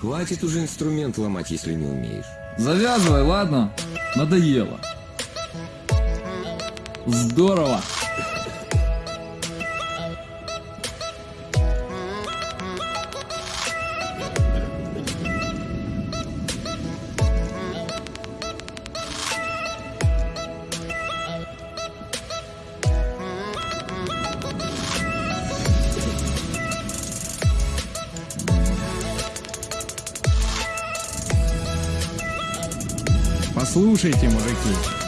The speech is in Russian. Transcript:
Хватит уже инструмент ломать, если не умеешь. Завязывай, ладно? Надоело. Здорово. Послушайте, мужики,